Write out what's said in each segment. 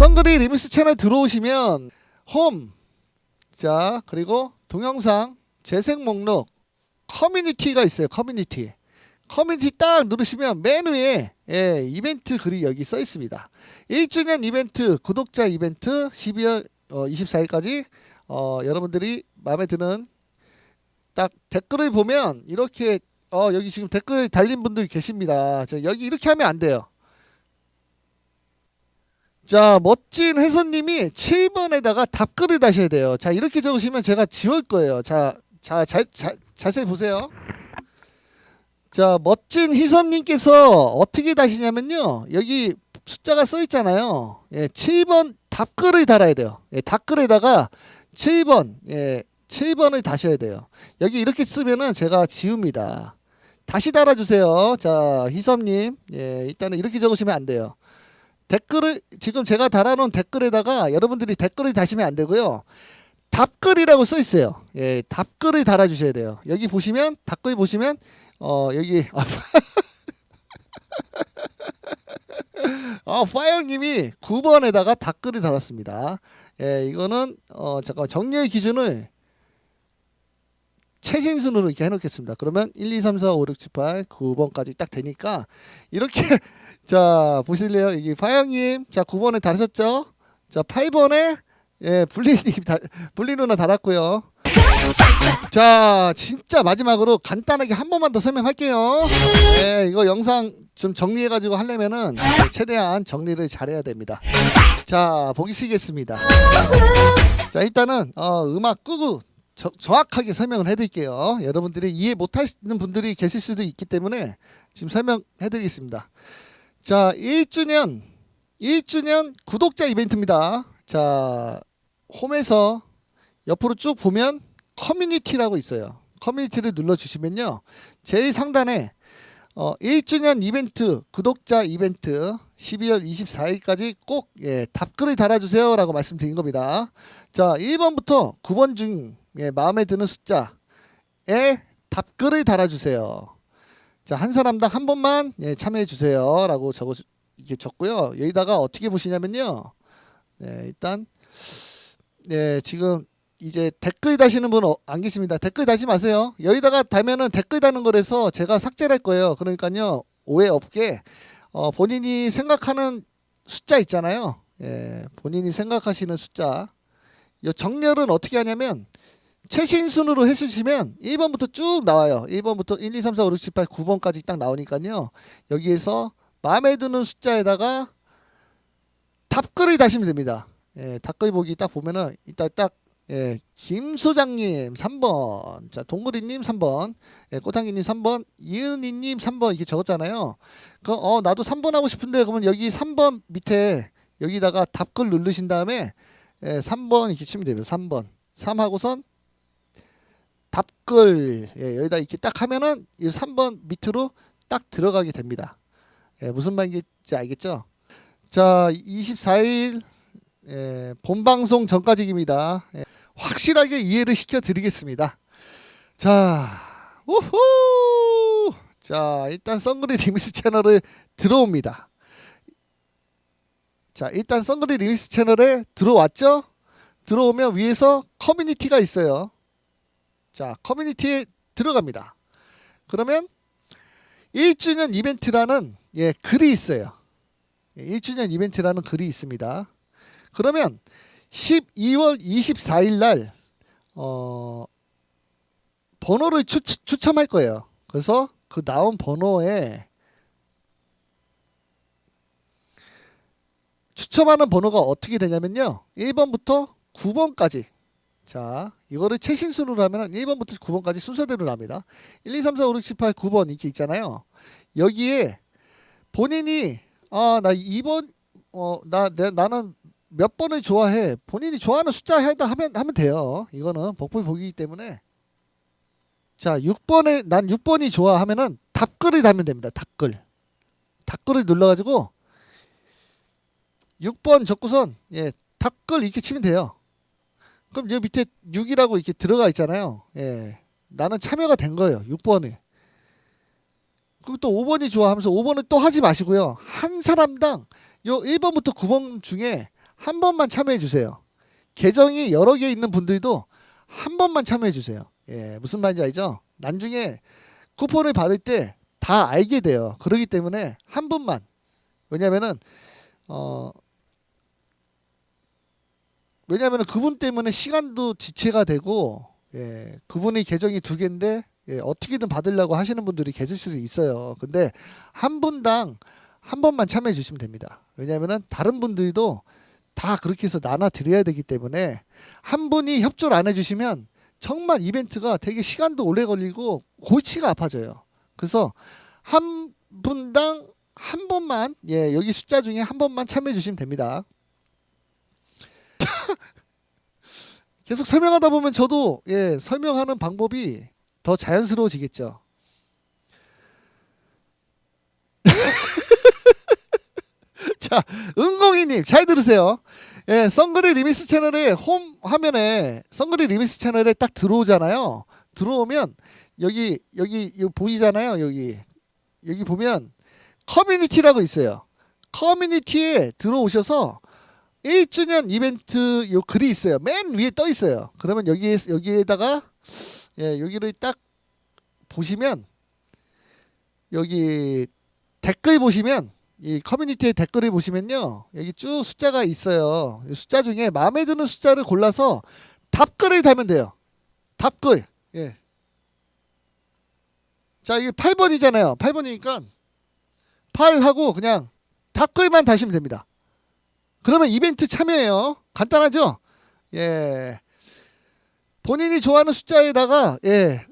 썬그리 리믹스 채널 들어오시면 홈, 자 그리고 동영상, 재생 목록, 커뮤니티가 있어요. 커뮤니티. 커뮤니티 딱 누르시면 맨 위에 예, 이벤트 글이 여기 써 있습니다. 1주년 이벤트, 구독자 이벤트 12월 어, 24일까지 어, 여러분들이 마음에 드는 딱 댓글을 보면 이렇게 어, 여기 지금 댓글 달린 분들이 계십니다. 자, 여기 이렇게 하면 안 돼요. 자, 멋진 회선님이 7번에다가 답글을 다셔야 돼요. 자, 이렇게 적으시면 제가 지울 거예요. 자, 자, 자, 자 자세히 보세요. 자, 멋진 희섭님께서 어떻게 다시냐면요. 여기 숫자가 써 있잖아요. 예, 7번 답글을 달아야 돼요. 예, 답글에다가 7번, 예, 7번을 다셔야 돼요. 여기 이렇게 쓰면은 제가 지웁니다. 다시 달아주세요. 자, 희섭님. 예, 일단은 이렇게 적으시면 안 돼요. 댓글을, 지금 제가 달아놓은 댓글에다가 여러분들이 댓글을 다시면 안 되고요. 답글이라고 써 있어요. 예, 답글을 달아주셔야 돼요. 여기 보시면, 답글 보시면, 어, 여기, 어, 파이어님이 9번에다가 답글을 달았습니다. 예, 이거는, 어, 잠깐 정리의 기준을 최신순으로 이렇게 해놓겠습니다. 그러면 1, 2, 3, 4, 5, 6, 7, 8, 9번까지 딱 되니까 이렇게 자 보실래요? 이게 파영님 자 9번에 달으셨죠? 자 8번에 예 블리님 다, 블리 누나 달았고요. 자 진짜 마지막으로 간단하게 한 번만 더 설명할게요. 예 이거 영상 좀 정리해 가지고 하려면은 최대한 정리를 잘해야 됩니다. 자 보시겠습니다. 자 일단은 어, 음악 끄고 저, 정확하게 설명을 해드릴게요. 여러분들이 이해 못하시는 분들이 계실 수도 있기 때문에 지금 설명해드리겠습니다. 자, 1주년 1주년 구독자 이벤트입니다. 자, 홈에서 옆으로 쭉 보면 커뮤니티라고 있어요. 커뮤니티를 눌러주시면요. 제일 상단에 어, 1주년 이벤트 구독자 이벤트 12월 24일까지 꼭 예, 답글을 달아주세요 라고 말씀드린 겁니다. 자 1번부터 9번 중 예, 마음에 드는 숫자에 답글을 달아주세요. 자, 한 사람당 한 번만 예, 참여해 주세요. 라고 적어 이렇게 적고요. 여기다가 어떻게 보시냐면요. 네, 일단 네, 지금 이제 댓글 다시는 분 안 계십니다. 댓글 다시 마세요. 여기다가 달면은 댓글 다는 거라서 제가 삭제할 거예요. 그러니까요. 오해 없게 어, 본인이 생각하는 숫자 있잖아요. 예, 본인이 생각하시는 숫자. 이 정렬은 어떻게 하냐면 최신 순으로 해주시면 1번부터 쭉 나와요. 1번부터 1, 2, 3, 4, 5, 6, 7, 8, 9번까지 딱 나오니까요. 여기에서 마음에 드는 숫자에다가 답글을 다시면 됩니다. 예, 답글 보기 딱 보면은 이따 딱 예, 김 소장님 3번, 자 동그리님 3번, 예, 꼬탕이님 3번, 이은희님 3번 이렇게 적었잖아요. 그, 어 나도 3번 하고 싶은데 그러면 여기 3번 밑에 여기다가 답글 누르신 다음에 예, 3번 이렇게 치면 됩니다. 3번, 3 하고선 답글 예, 여기다 이렇게 딱 하면은 이 3번 밑으로 딱 들어가게 됩니다. 예, 무슨 말인지 알겠죠? 자, 24일 예, 본방송 전까지입니다. 예, 확실하게 이해를 시켜 드리겠습니다. 자, 우후! 자, 일단 썬그리 리미스 채널에 들어옵니다. 자, 일단 썬그리 리미스 채널에 들어왔죠? 들어오면 위에서 커뮤니티가 있어요. 자, 커뮤니티에 들어갑니다. 그러면 1주년 이벤트라는 예, 글이 있어요. 1주년 예, 이벤트라는 글이 있습니다. 그러면 12월 24일 날 어, 번호를 추, 추첨할 거예요. 그래서 그 나온 번호에 추첨하는 번호가 어떻게 되냐면요. 1번부터 9번까지 자, 이거를 최신순으로 하면 1번부터 9번까지 순서대로 납니다. 1, 2, 3, 4, 5, 6, 7, 8, 9번 이렇게 있잖아요. 여기에 본인이 아, 나 2번 어, 나 내, 나는 몇 번을 좋아해. 본인이 좋아하는 숫자 해다 하면 하면 돼요. 이거는 복불 복이기 때문에 자, 6번에 난 6번이 좋아 하면은 답글을 달면 됩니다. 답글. 답글을 눌러 가지고 6번 적고선 예, 답글 이렇게 치면 돼요. 그럼 여기 밑에 6이라고 이렇게 들어가 있잖아요. 예. 나는 참여가 된 거예요. 6번에. 그리고 또 5번이 좋아 하면서 5번을 또 하지 마시고요. 한 사람당 요 1번부터 9번 중에 한 번만 참여해 주세요. 계정이 여러 개 있는 분들도 한 번만 참여해 주세요. 예, 무슨 말인지 알죠? 나중에 쿠폰을 받을 때 다 알게 돼요. 그러기 때문에 한 분만. 왜냐면은 어 왜냐면은 그분 때문에 시간도 지체가 되고 예, 그분의 계정이 두 개인데 예, 어떻게든 받으려고 하시는 분들이 계실 수도 있어요. 근데 한 분당 한 번만 참여해 주시면 됩니다. 왜냐면은 다른 분들도 다 그렇게 해서 나눠 드려야 되기 때문에 한 분이 협조를 안 해주시면 정말 이벤트가 되게 시간도 오래 걸리고 골치가 아파져요. 그래서 한 분당 한 번만 예 여기 숫자 중에 한 번만 참여해 주시면 됩니다. 계속 설명하다 보면 저도 예 설명하는 방법이 더 자연스러워지겠죠. 자, 은공이님 잘 들으세요. 예, 썬그리 리미스 채널의 홈 화면에 썬그리 리미스 채널에 딱 들어오잖아요. 들어오면 여기 여기 여기 보이잖아요. 여기 여기 보면 커뮤니티라고 있어요. 커뮤니티에 들어오셔서 1주년 이벤트 요 글이 있어요. 맨 위에 떠 있어요. 그러면 여기 여기에다가 예, 여기를 딱 보시면 여기 댓글 보시면 이 커뮤니티의 댓글을 보시면요. 여기 쭉 숫자가 있어요. 이 숫자 중에 마음에 드는 숫자를 골라서 답글을 달면 돼요. 답글. 예. 자, 이게 8번이잖아요. 8번이니까 8하고 그냥 답글만 다시면 됩니다. 그러면 이벤트 참여해요. 간단하죠? 예. 본인이 좋아하는 숫자에다가 예.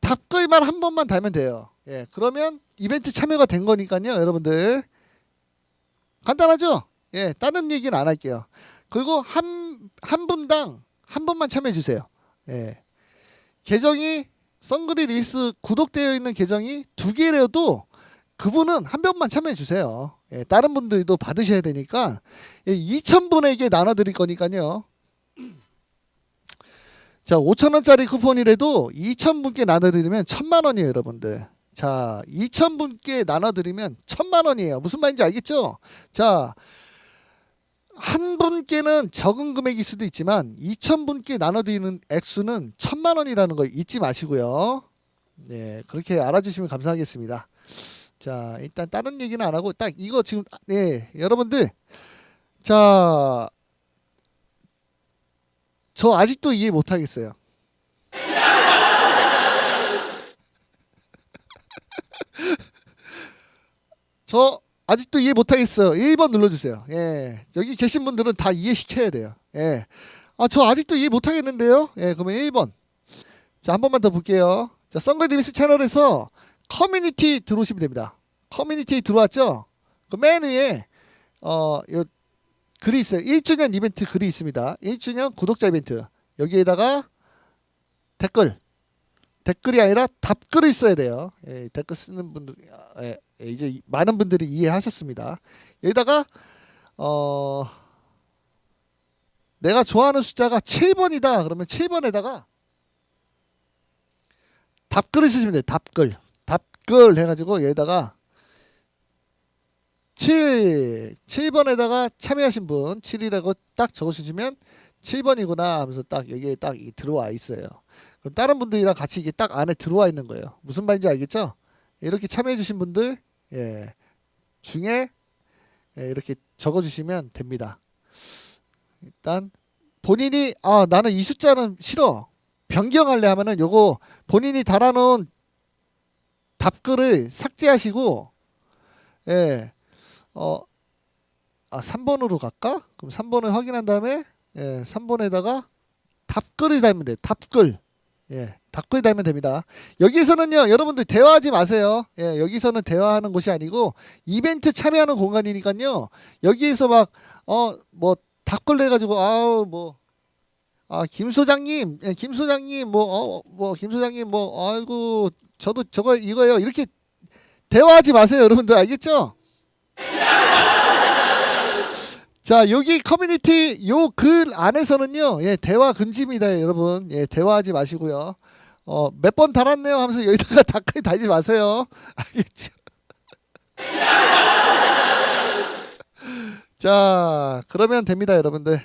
답글만 한 번만 달면 돼요. 예. 그러면 이벤트 참여가 된 거니까요, 여러분들. 간단하죠? 예. 다른 얘기는 안 할게요. 그리고 한 한 분당 한 번만 참여해 주세요. 예. 계정이 썬그리 리스 구독되어 있는 계정이 두 개라도 그분은 한 번만 참여해 주세요. 예, 다른 분들도 받으셔야 되니까 예, 2,000분에게 나눠 드릴 거니까요. 자, 5,000원짜리 쿠폰이라도 2,000분께 나눠 드리면 1,000만 원이에요, 여러분들. 자, 2,000분께 나눠 드리면 1,000만 원이에요. 무슨 말인지 알겠죠? 자, 한 분께는 적은 금액일 수도 있지만 2,000분께 나눠 드리는 액수는 1,000만 원이라는 거 잊지 마시고요. 네, 그렇게 알아주시면 감사하겠습니다. 자, 일단 다른 얘기는 안 하고 딱 이거 지금 네, 여러분들 자, 저 아직도 이해 못 하겠어요. 저 아직도 이해 못 하겠어요. 1번 눌러주세요. 예. 여기 계신 분들은 다 이해시켜야 돼요. 예. 아, 저 아직도 이해 못 하겠는데요? 예, 그러면 1번. 자, 한 번만 더 볼게요. 자, 썬글리미스 채널에서 커뮤니티 들어오시면 됩니다. 커뮤니티 들어왔죠? 그 맨 위에, 어, 요, 글이 있어요. 1주년 이벤트 글이 있습니다. 1주년 구독자 이벤트. 여기에다가 댓글. 댓글이 아니라 답글을 써야 돼요. 예, 댓글 쓰는 분들, 예, 예, 이제 많은 분들이 이해하셨습니다. 여기다가, 어, 내가 좋아하는 숫자가 7번이다. 그러면 7번에다가 답글을 쓰시면 돼요. 답글. 답글 해가지고 여기다가 7, 7번에다가 참여하신 분 7이라고 딱 적어주시면 7번이구나 하면서 딱 여기에 딱 들어와 있어요. 그럼 다른 분들이랑 같이 이게 딱 안에 들어와 있는 거예요. 무슨 말인지 알겠죠? 이렇게 참여해주신 분들 예, 중에 예, 이렇게 적어주시면 됩니다. 일단 본인이 아 나는 이 숫자는 싫어 변경할래 하면은 요거 본인이 달아놓은 답글을 삭제하시고 예. 어, 아, 3번으로 갈까? 그럼 3번을 확인한 다음에 예, 3번에다가 답글을 달면 돼요. 답글. 예, 답글 달면 됩니다. 여기서는요, 여러분들 대화하지 마세요. 예, 여기서는 대화하는 곳이 아니고 이벤트 참여하는 공간이니까요. 여기에서 막 어, 뭐 답글 내 가지고 아우 뭐 아, 김 소장님, 예, 김 소장님 뭐 어, 뭐 김 소장님 뭐 아이고 저도 저거 이거요. 이렇게 대화하지 마세요, 여러분들 알겠죠? 자 여기 커뮤니티 요 글 안에서는요 예 대화 금지입니다 여러분 예 대화하지 마시고요 어 몇 번 달았네요 하면서 여기다가 댓글 달지 마세요 알겠죠 자, 그러면 됩니다, 여러분들.